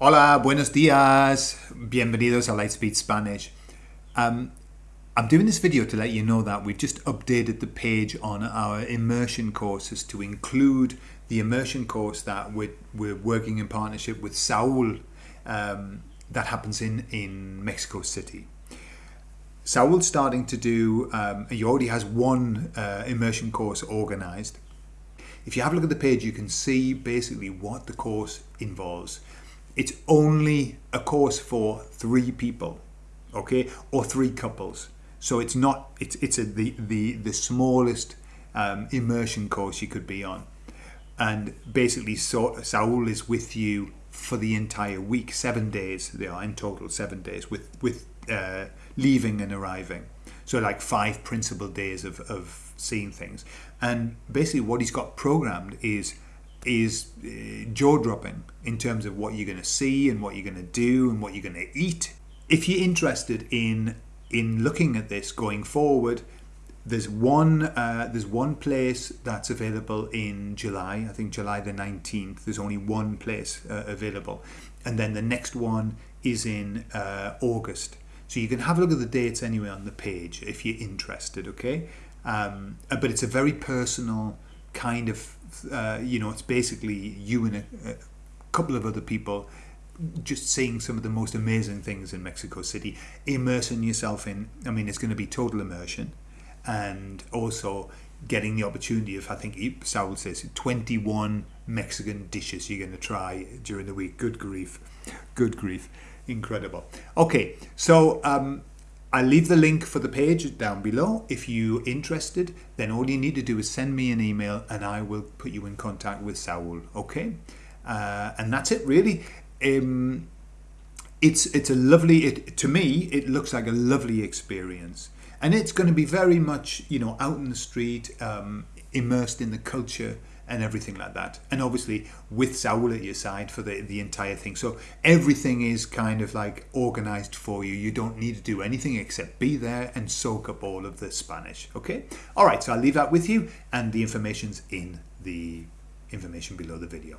Hola, buenos dias. Bienvenidos a Lightspeed Spanish. Um, I'm doing this video to let you know that we've just updated the page on our immersion courses to include the immersion course that we're, we're working in partnership with Saul um, that happens in, in Mexico City. Saul's starting to do, um, he already has one uh, immersion course organized. If you have a look at the page, you can see basically what the course involves it's only a course for three people, okay, or three couples. So it's not it's it's a, the the the smallest um, immersion course you could be on, and basically so, Saul is with you for the entire week, seven days. They are in total seven days with with uh, leaving and arriving. So like five principal days of of seeing things, and basically what he's got programmed is is uh, jaw-dropping in terms of what you're going to see and what you're going to do and what you're going to eat. If you're interested in in looking at this going forward, there's one uh, there's one place that's available in July. I think July the 19th. There's only one place uh, available, and then the next one is in uh, August. So you can have a look at the dates anyway on the page if you're interested. Okay, um, uh, but it's a very personal kind of uh, you know, it's basically you and a, a couple of other people just seeing some of the most amazing things in Mexico City, immersing yourself in, I mean, it's going to be total immersion and also getting the opportunity of, I think Saul says, 21 Mexican dishes you're going to try during the week. Good grief. Good grief. Incredible. Okay, so um, I'll leave the link for the page down below. If you're interested, then all you need to do is send me an email and I will put you in contact with Saul. Okay, uh, and that's it really. Um, it's it's a lovely. It, to me, it looks like a lovely experience, and it's going to be very much you know out in the street, um, immersed in the culture and everything like that. And obviously with Saul at your side for the, the entire thing. So everything is kind of like organized for you. You don't need to do anything except be there and soak up all of the Spanish. Okay. All right. So I'll leave that with you and the information's in the information below the video.